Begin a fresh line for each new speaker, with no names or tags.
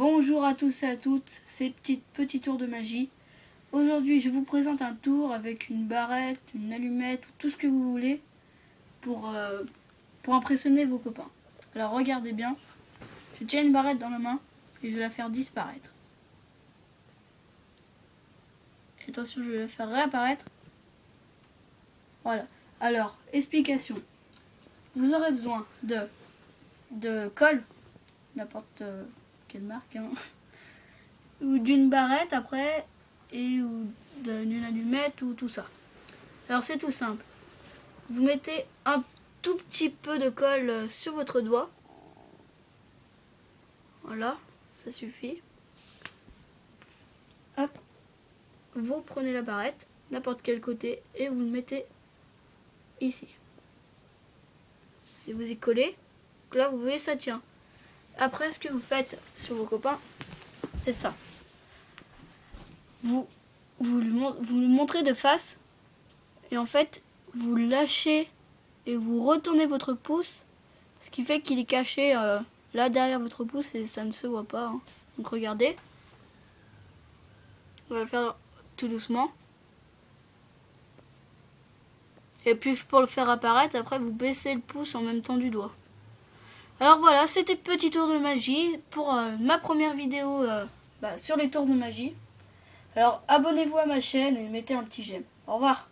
Bonjour à tous et à toutes, c'est Petit Petit Tour de Magie. Aujourd'hui, je vous présente un tour avec une barrette, une allumette, tout ce que vous voulez pour, euh, pour impressionner vos copains. Alors regardez bien, je tiens une barrette dans la main et je vais la faire disparaître. Attention, je vais la faire réapparaître. Voilà. Alors, explication. Vous aurez besoin de, de colle, n'importe euh, quelle marque, hein. ou d'une barrette après, et ou d'une allumette ou tout ça. Alors c'est tout simple. Vous mettez un tout petit peu de colle euh, sur votre doigt. Voilà, ça suffit. Hop. Vous prenez la barrette, n'importe quel côté, et vous le mettez ici. Et vous y collez. Donc là, vous voyez, ça tient. Après, ce que vous faites sur vos copains, c'est ça. Vous, vous, le, montrez de face. Et en fait, vous lâchez et vous retournez votre pouce. Ce qui fait qu'il est caché euh, là derrière votre pouce et ça ne se voit pas. hein. Donc regardez. On va le faire tout doucement. Et puis pour le faire apparaître, après vous baissez le pouce en même temps du doigt. Alors voilà, c'était petit tour de magie pour euh, ma première vidéo euh, bah, sur les tours de magie. Alors abonnez-vous à ma chaîne et mettez un petit j'aime. Au revoir